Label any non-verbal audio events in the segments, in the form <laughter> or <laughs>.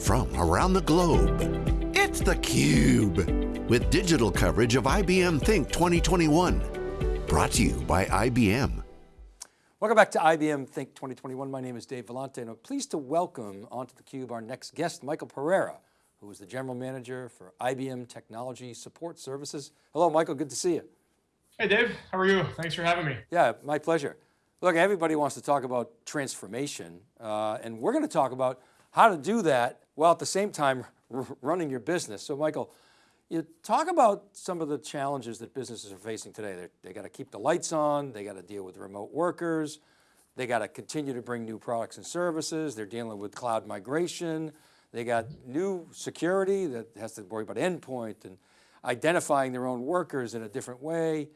from around the globe. It's theCUBE, with digital coverage of IBM Think 2021. Brought to you by IBM. Welcome back to IBM Think 2021. My name is Dave Vellante and I'm pleased to welcome onto theCUBE our next guest, Michael Pereira, who is the General Manager for IBM Technology Support Services. Hello, Michael, good to see you. Hey Dave, how are you? Thanks for having me. Yeah, my pleasure. Look, everybody wants to talk about transformation uh, and we're going to talk about how to do that while at the same time running your business. So Michael, you talk about some of the challenges that businesses are facing today. They're, they got to keep the lights on, they got to deal with remote workers, they got to continue to bring new products and services, they're dealing with cloud migration, they got new security that has to worry about endpoint and identifying their own workers in a different way.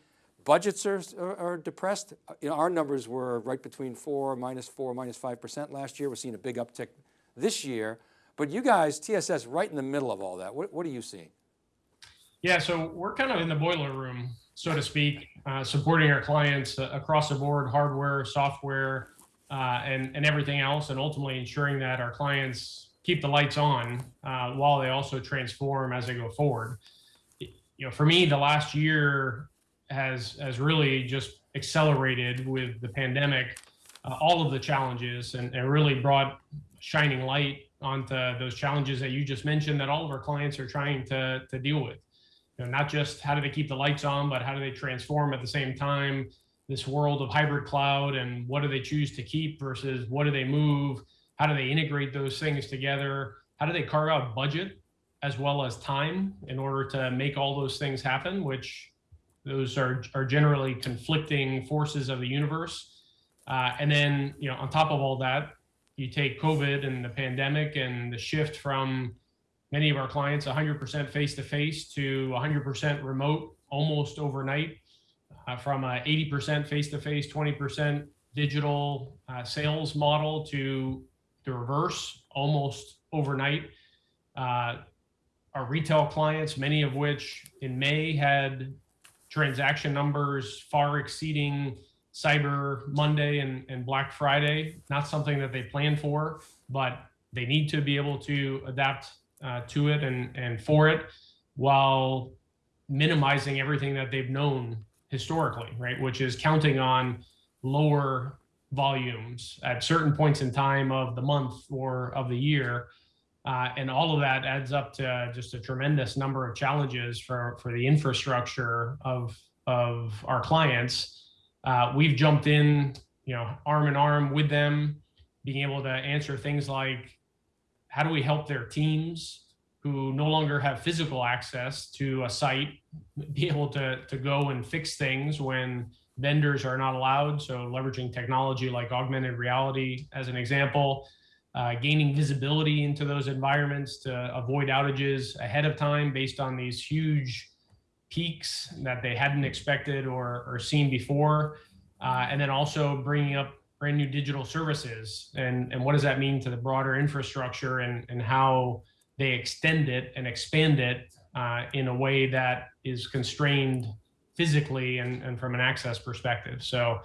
Budgets are, are, are depressed. You know, our numbers were right between four, minus four, minus 5% last year. We're seeing a big uptick this year, but you guys, TSS, right in the middle of all that. What, what are you seeing? Yeah, so we're kind of in the boiler room, so to speak, uh, supporting our clients uh, across the board, hardware, software, uh, and, and everything else, and ultimately ensuring that our clients keep the lights on uh, while they also transform as they go forward. You know, for me, the last year has has really just accelerated with the pandemic, uh, all of the challenges, and, and really brought shining light onto those challenges that you just mentioned that all of our clients are trying to, to deal with. You know, not just how do they keep the lights on, but how do they transform at the same time this world of hybrid cloud and what do they choose to keep versus what do they move? How do they integrate those things together? How do they carve out budget as well as time in order to make all those things happen, which those are, are generally conflicting forces of the universe. Uh, and then, you know, on top of all that, you take COVID and the pandemic and the shift from many of our clients 100% face-to-face to 100% remote almost overnight uh, from a 80% face-to-face, 20% digital uh, sales model to the reverse almost overnight. Uh, our retail clients, many of which in May had transaction numbers far exceeding Cyber Monday and, and Black Friday, not something that they plan for, but they need to be able to adapt uh, to it and, and for it while minimizing everything that they've known historically, right? Which is counting on lower volumes at certain points in time of the month or of the year. Uh, and all of that adds up to just a tremendous number of challenges for, for the infrastructure of, of our clients uh, we've jumped in, you know, arm in arm with them, being able to answer things like, how do we help their teams who no longer have physical access to a site, be able to, to go and fix things when vendors are not allowed. So leveraging technology like augmented reality as an example, uh, gaining visibility into those environments to avoid outages ahead of time based on these huge peaks that they hadn't expected or, or seen before. Uh, and then also bringing up brand new digital services and, and what does that mean to the broader infrastructure and, and how they extend it and expand it uh, in a way that is constrained physically and, and from an access perspective. So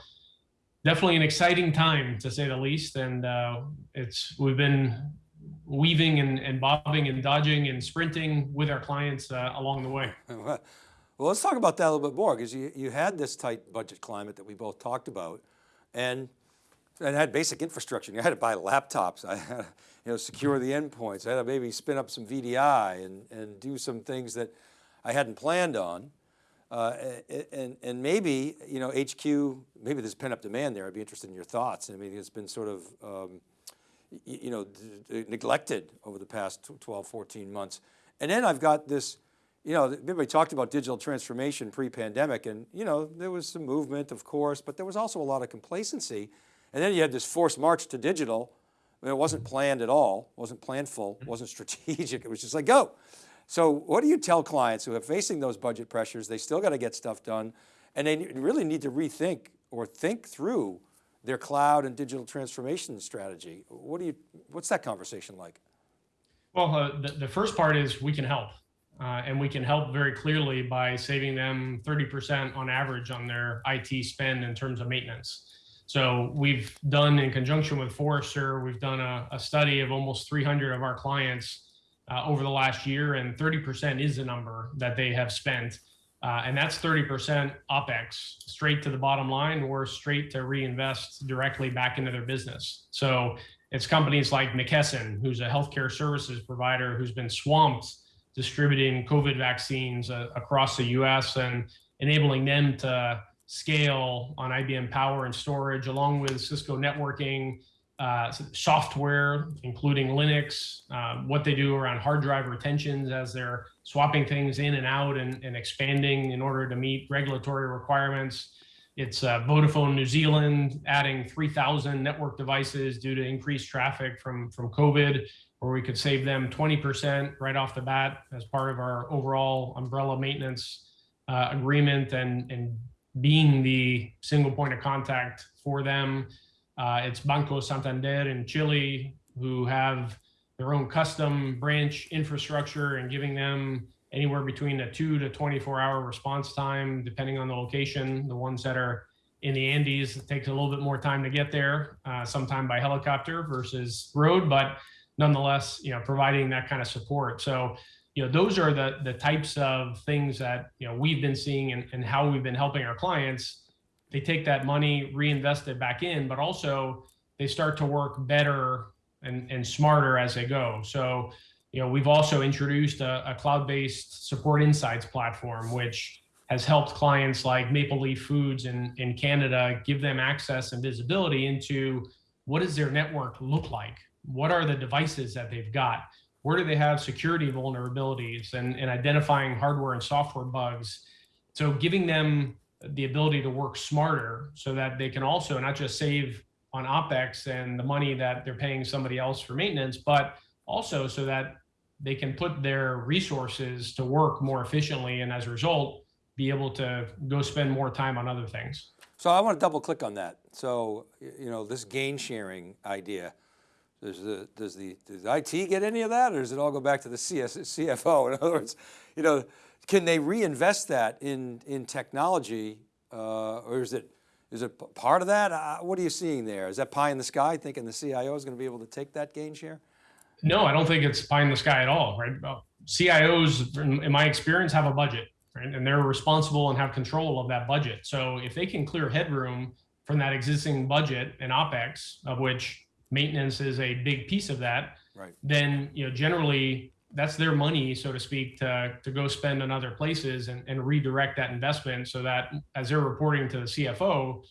definitely an exciting time to say the least. And uh, it's we've been weaving and, and bobbing and dodging and sprinting with our clients uh, along the way. <laughs> Well, let's talk about that a little bit more because you, you had this tight budget climate that we both talked about and, and had basic infrastructure. You had to buy laptops, <laughs> I had to you know, secure the endpoints. I had to maybe spin up some VDI and, and do some things that I hadn't planned on. Uh, and, and maybe, you know, HQ, maybe there's pent up demand there. I'd be interested in your thoughts. I mean, it's been sort of, um, you know, neglected over the past 12, 14 months. And then I've got this, you know, everybody talked about digital transformation pre-pandemic and, you know, there was some movement, of course, but there was also a lot of complacency. And then you had this forced march to digital. I mean, it wasn't planned at all, wasn't planful, wasn't <laughs> strategic. It was just like, go. So what do you tell clients who are facing those budget pressures? They still got to get stuff done and they really need to rethink or think through their cloud and digital transformation strategy. What do you, what's that conversation like? Well, uh, the, the first part is we can help. Uh, and we can help very clearly by saving them 30% on average on their IT spend in terms of maintenance. So we've done in conjunction with Forrester, we've done a, a study of almost 300 of our clients uh, over the last year, and 30% is the number that they have spent. Uh, and that's 30% OPEX straight to the bottom line or straight to reinvest directly back into their business. So it's companies like McKesson, who's a healthcare services provider who's been swamped distributing COVID vaccines uh, across the US and enabling them to scale on IBM Power and storage, along with Cisco networking, uh, software, including Linux, uh, what they do around hard drive retentions as they're swapping things in and out and, and expanding in order to meet regulatory requirements. It's uh, Vodafone New Zealand adding 3,000 network devices due to increased traffic from, from COVID, where we could save them 20% right off the bat as part of our overall umbrella maintenance uh, agreement and, and being the single point of contact for them. Uh, it's Banco Santander in Chile who have their own custom branch infrastructure and giving them anywhere between a two to 24 hour response time, depending on the location. The ones that are in the Andes, it takes a little bit more time to get there, uh, sometime by helicopter versus road, but nonetheless, you know, providing that kind of support. So, you know, those are the the types of things that you know we've been seeing and, and how we've been helping our clients they take that money, reinvest it back in, but also they start to work better and, and smarter as they go. So, you know, we've also introduced a, a cloud-based support insights platform, which has helped clients like Maple Leaf Foods in, in Canada give them access and visibility into what does their network look like? What are the devices that they've got? Where do they have security vulnerabilities and, and identifying hardware and software bugs? So giving them the ability to work smarter so that they can also not just save on OPEX and the money that they're paying somebody else for maintenance, but also so that they can put their resources to work more efficiently and as a result, be able to go spend more time on other things. So I want to double click on that. So, you know, this gain sharing idea, does the, does the, does IT get any of that or does it all go back to the CS, CFO? <laughs> In other words, you know, can they reinvest that in, in technology uh, or is it, is it part of that? Uh, what are you seeing there? Is that pie in the sky thinking the CIO is going to be able to take that gain share? No, I don't think it's pie in the sky at all, right? CIOs, in my experience, have a budget, right? And they're responsible and have control of that budget. So if they can clear headroom from that existing budget and OPEX, of which maintenance is a big piece of that, right. then you know generally that's their money, so to speak, to, to go spend on other places and, and redirect that investment so that as they're reporting to the CFO,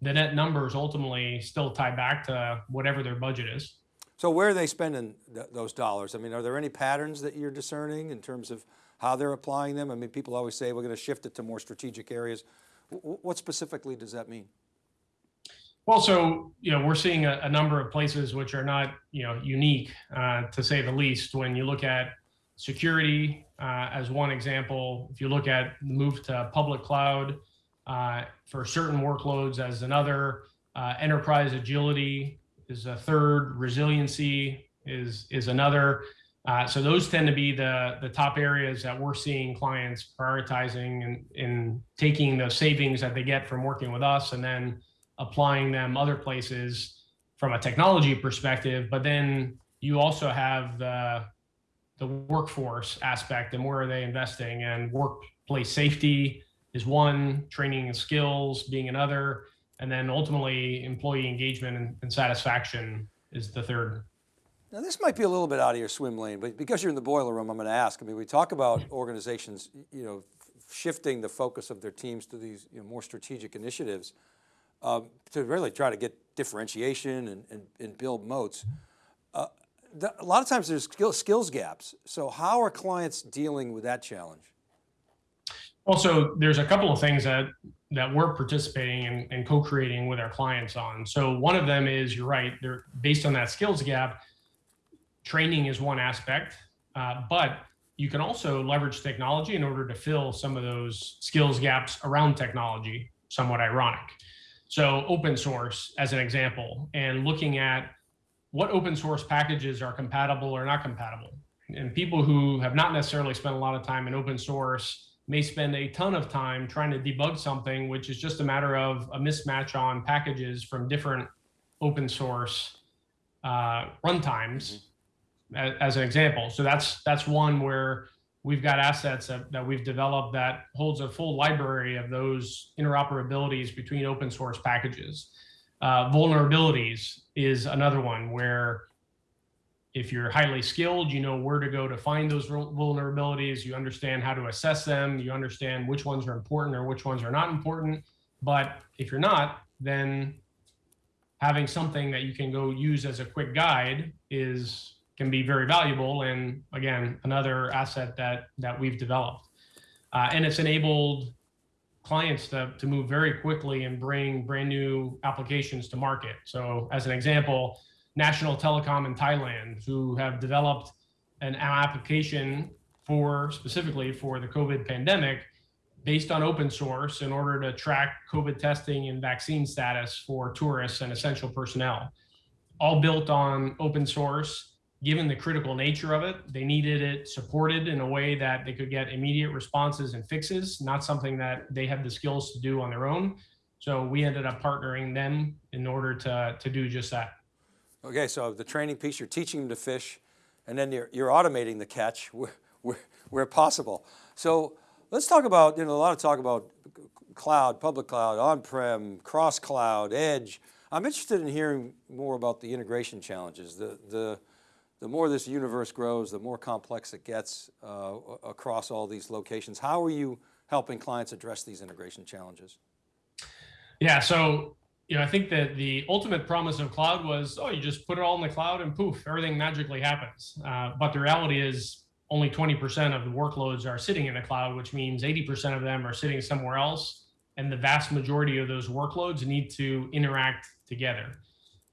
the net numbers ultimately still tie back to whatever their budget is. So where are they spending th those dollars? I mean, are there any patterns that you're discerning in terms of how they're applying them? I mean, people always say we're going to shift it to more strategic areas. W what specifically does that mean? Well, so you know, we're seeing a, a, number of places which are not you know unique uh, to say the least. When you look at security uh, as one example, if you look at the move to public cloud uh, for certain workloads as another, uh, enterprise agility is a third, resiliency is is another. Uh, so those tend to be the the top areas that we're seeing clients prioritizing and in taking the savings that they get from working with us, and then applying them other places from a technology perspective, but then you also have the the workforce aspect and where are they investing and workplace safety is one, training and skills being another, and then ultimately employee engagement and, and satisfaction is the third. Now this might be a little bit out of your swim lane, but because you're in the boiler room, I'm going to ask. I mean, we talk about organizations, you know, shifting the focus of their teams to these you know, more strategic initiatives um, to really try to get differentiation and, and, and build moats. Uh, the, a lot of times there's skill, skills gaps. So how are clients dealing with that challenge? Also, there's a couple of things that that we're participating in and co-creating with our clients on. So one of them is, you're right, they're based on that skills gap, training is one aspect, uh, but you can also leverage technology in order to fill some of those skills gaps around technology, somewhat ironic. So open source as an example, and looking at what open source packages are compatible or not compatible. And people who have not necessarily spent a lot of time in open source may spend a ton of time trying to debug something, which is just a matter of a mismatch on packages from different open source uh, runtimes, as, as an example. So that's that's one where we've got assets that, that we've developed that holds a full library of those interoperabilities between open source packages. Uh, vulnerabilities is another one where if you're highly skilled, you know where to go to find those vulnerabilities, you understand how to assess them, you understand which ones are important or which ones are not important. But if you're not, then having something that you can go use as a quick guide is can be very valuable and again another asset that that we've developed. Uh, and it's enabled clients to, to move very quickly and bring brand new applications to market. So as an example national telecom in thailand who have developed an application for specifically for the covid pandemic based on open source in order to track covid testing and vaccine status for tourists and essential personnel all built on open source given the critical nature of it, they needed it supported in a way that they could get immediate responses and fixes, not something that they have the skills to do on their own. So we ended up partnering them in order to, to do just that. Okay, so the training piece, you're teaching them to fish, and then you're, you're automating the catch <laughs> where, where, where possible. So let's talk about, you know, a lot of talk about cloud, public cloud, on-prem, cross-cloud, edge. I'm interested in hearing more about the integration challenges, the, the, the more this universe grows, the more complex it gets uh, across all these locations. How are you helping clients address these integration challenges? Yeah, so you know, I think that the ultimate promise of cloud was, oh, you just put it all in the cloud and poof, everything magically happens. Uh, but the reality is only 20% of the workloads are sitting in the cloud, which means 80% of them are sitting somewhere else. And the vast majority of those workloads need to interact together.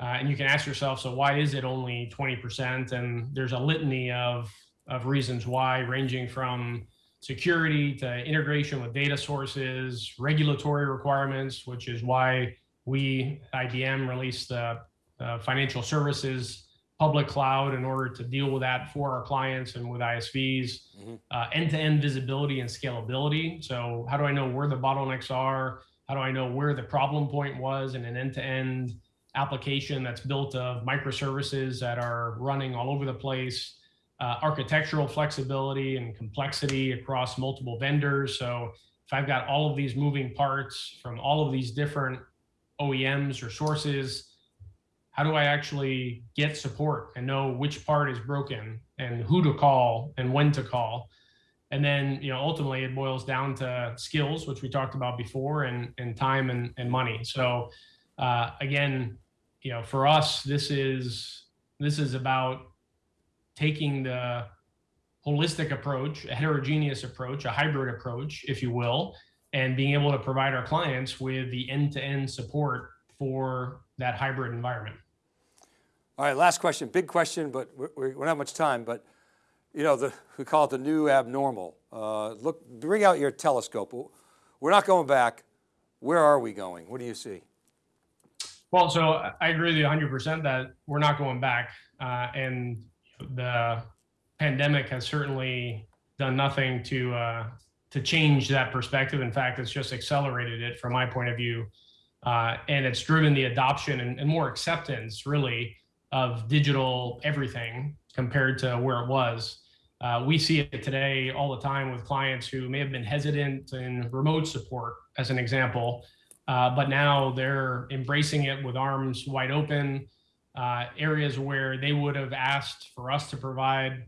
Uh, and you can ask yourself, so why is it only 20%? And there's a litany of, of reasons why, ranging from security to integration with data sources, regulatory requirements, which is why we, IBM, released the uh, financial services public cloud in order to deal with that for our clients and with ISVs, mm-hmm. uh, end-to-end visibility and scalability. So how do I know where the bottlenecks are? How do I know where the problem point was in an end-to-end application that's built of microservices that are running all over the place, uh, architectural flexibility and complexity across multiple vendors. So if I've got all of these moving parts from all of these different OEMs or sources, how do I actually get support and know which part is broken and who to call and when to call? And then, you know, ultimately it boils down to skills, which we talked about before, and, and time and, and money. So uh, again, you know, for us, this is this is about taking the holistic approach, a heterogeneous approach, a hybrid approach, if you will, and being able to provide our clients with the end-to-end support for that hybrid environment. All right, last question, big question, but we don't have much time, but you know, the, we call it the new abnormal. Uh, look, bring out your telescope. We're not going back. Where are we going? What do you see? Well, so I agree with you 100% that we're not going back. Uh, and the pandemic has certainly done nothing to uh, to change that perspective. In fact, it's just accelerated it from my point of view. Uh, and it's driven the adoption and, and, more acceptance, really, of digital everything compared to where it was. Uh, we see it today all the time with clients who may have been hesitant in remote support, as an example, uh, but now they're embracing it with arms wide open. Uh, areas where they would have asked for us to provide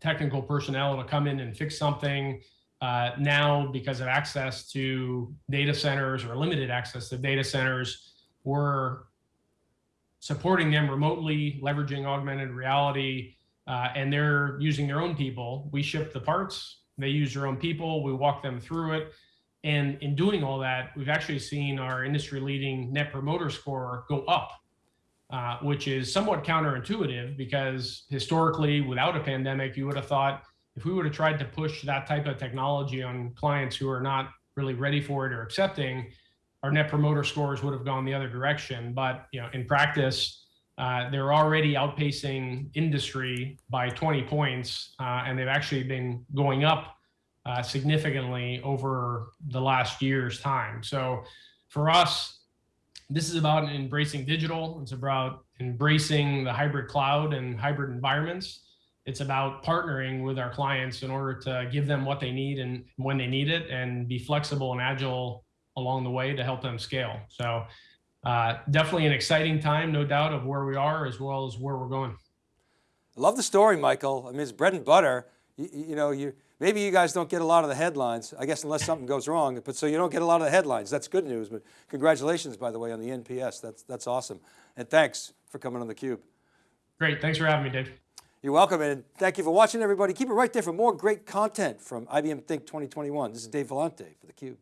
technical personnel to come in and fix something. Uh, now, because of access to data centers or limited access to data centers, we're supporting them remotely, leveraging augmented reality, uh, and they're using their own people. We ship the parts, they use their own people, we walk them through it. And in doing all that, we've actually seen our industry leading net promoter score go up, uh, which is somewhat counterintuitive because historically, without a pandemic, you would have thought if we would have tried to push that type of technology on clients who are not really ready for it or accepting, our net promoter scores would have gone the other direction. But you know, in practice, uh, they're already outpacing industry by 20 points, uh, and they've actually been going up uh, significantly over the last year's time. So for us, this is about embracing digital. It's about embracing the hybrid cloud and hybrid environments. It's about partnering with our clients in order to give them what they need and when they need it and be flexible and agile along the way to help them scale. So uh, definitely an exciting time, no doubt, of where we are as well as where we're going. I love the story, Michael. I mean, it's bread and butter. You, you know, you maybe you guys don't get a lot of the headlines, I guess unless something goes wrong, but so you don't get a lot of the headlines. That's good news, but congratulations, by the way, on the NPS. That's, that's awesome. And thanks for coming on theCUBE. Great, thanks for having me, Dave. You're welcome, and thank you for watching, everybody. Keep it right there for more great content from IBM Think 2021. This is Dave Vellante for theCUBE.